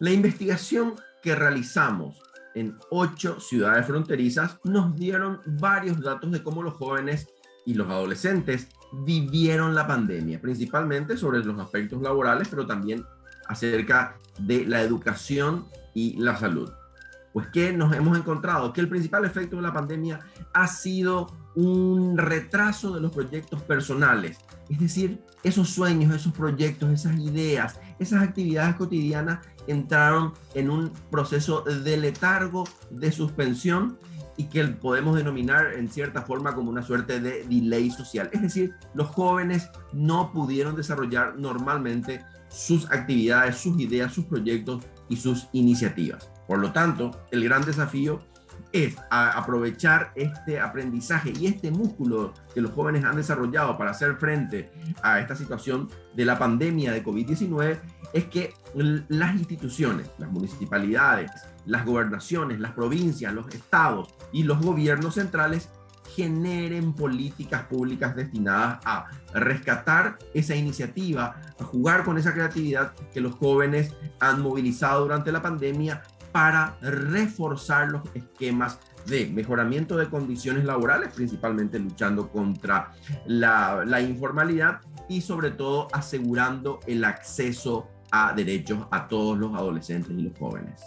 La investigación que realizamos en ocho ciudades fronterizas nos dieron varios datos de cómo los jóvenes y los adolescentes vivieron la pandemia, principalmente sobre los aspectos laborales, pero también acerca de la educación y la salud. Pues que nos hemos encontrado que el principal efecto de la pandemia ha sido un retraso de los proyectos personales, es decir, esos sueños, esos proyectos, esas ideas, esas actividades cotidianas entraron en un proceso de letargo, de suspensión y que podemos denominar en cierta forma como una suerte de delay social. Es decir, los jóvenes no pudieron desarrollar normalmente sus actividades, sus ideas, sus proyectos y sus iniciativas. Por lo tanto, el gran desafío es aprovechar este aprendizaje y este músculo que los jóvenes han desarrollado para hacer frente a esta situación de la pandemia de COVID-19, es que las instituciones, las municipalidades, las gobernaciones, las provincias, los estados y los gobiernos centrales generen políticas públicas destinadas a rescatar esa iniciativa, a jugar con esa creatividad que los jóvenes han movilizado durante la pandemia para reforzar los esquemas de mejoramiento de condiciones laborales, principalmente luchando contra la, informalidad y sobre todo asegurando el acceso a derechos a todos los adolescentes y los jóvenes.